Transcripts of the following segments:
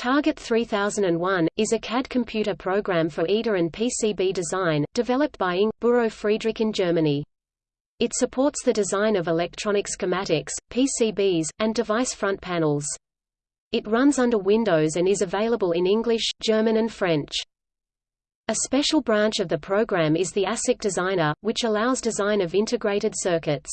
Target 3001, is a CAD computer program for EDA and PCB design, developed by Ing. Büro Friedrich in Germany. It supports the design of electronic schematics, PCBs, and device front panels. It runs under Windows and is available in English, German and French. A special branch of the program is the ASIC Designer, which allows design of integrated circuits.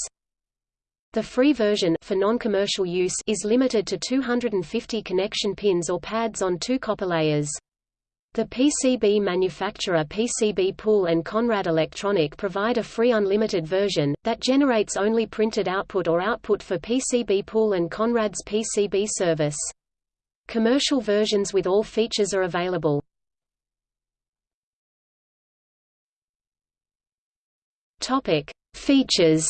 The free version for non-commercial use is limited to 250 connection pins or pads on two copper layers. The PCB manufacturer PCB Pool and Conrad Electronic provide a free unlimited version, that generates only printed output or output for PCB Pool and Conrad's PCB service. Commercial versions with all features are available. Features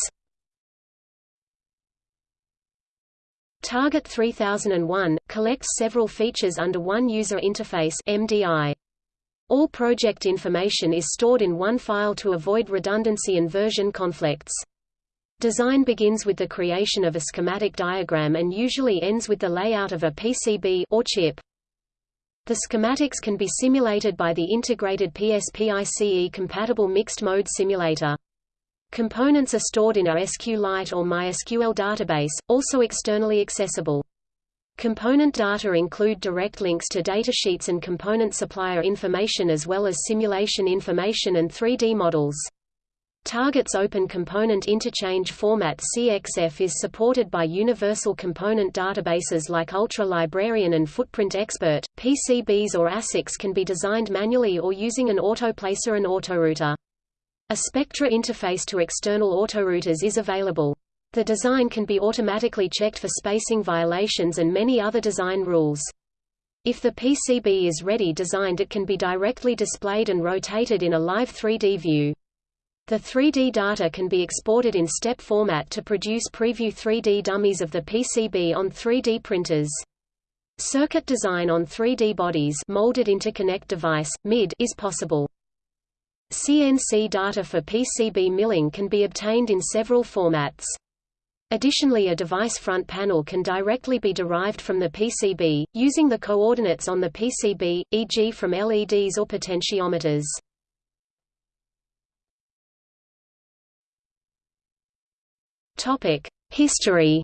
Target 3001 collects several features under one user interface MDI. All project information is stored in one file to avoid redundancy and version conflicts. Design begins with the creation of a schematic diagram and usually ends with the layout of a PCB or chip. The schematics can be simulated by the integrated PSPICE-compatible mixed-mode simulator. Components are stored in a SQLite or MySQL database, also externally accessible. Component data include direct links to datasheets and component supplier information as well as simulation information and 3D models. Target's Open Component Interchange Format CXF is supported by universal component databases like Ultra Librarian and Footprint Expert. PCBs or ASICs can be designed manually or using an autoplacer and autorouter. A Spectra interface to external autorouters is available. The design can be automatically checked for spacing violations and many other design rules. If the PCB is ready designed it can be directly displayed and rotated in a live 3D view. The 3D data can be exported in step format to produce preview 3D dummies of the PCB on 3D printers. Circuit design on 3D bodies molded interconnect device, MID is possible. CNC data for PCB milling can be obtained in several formats. Additionally a device front panel can directly be derived from the PCB, using the coordinates on the PCB, e.g. from LEDs or potentiometers. History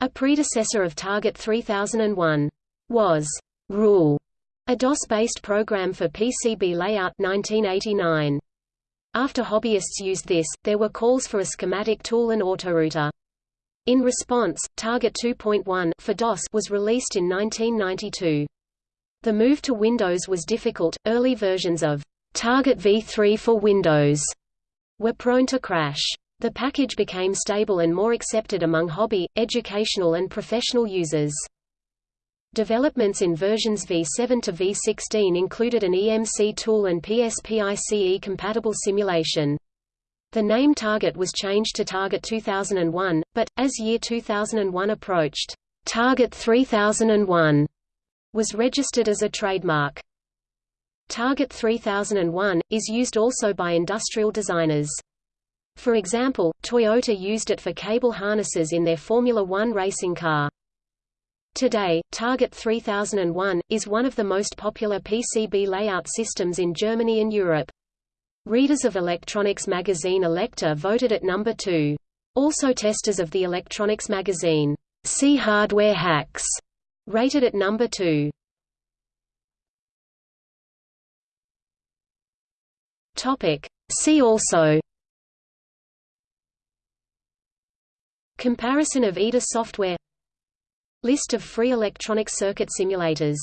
A predecessor of Target 3001 was Rule a DOS-based program for PCB layout 1989. After hobbyists used this, there were calls for a schematic tool and autorouter. In response, Target 2.1 for DOS was released in 1992. The move to Windows was difficult. Early versions of Target v3 for Windows were prone to crash. The package became stable and more accepted among hobby, educational and professional users. Developments in versions v7 to v16 included an EMC tool and PSPICE-compatible simulation. The name Target was changed to Target 2001, but, as year 2001 approached, Target 3001 was registered as a trademark. Target 3001, is used also by industrial designers. For example, Toyota used it for cable harnesses in their Formula One racing car. Today, Target 3001, is one of the most popular PCB layout systems in Germany and Europe. Readers of electronics magazine Elektor voted at number 2. Also testers of the electronics magazine, See Hardware Hacks, rated at number 2. Topic. See also Comparison of EDA software List of free electronic circuit simulators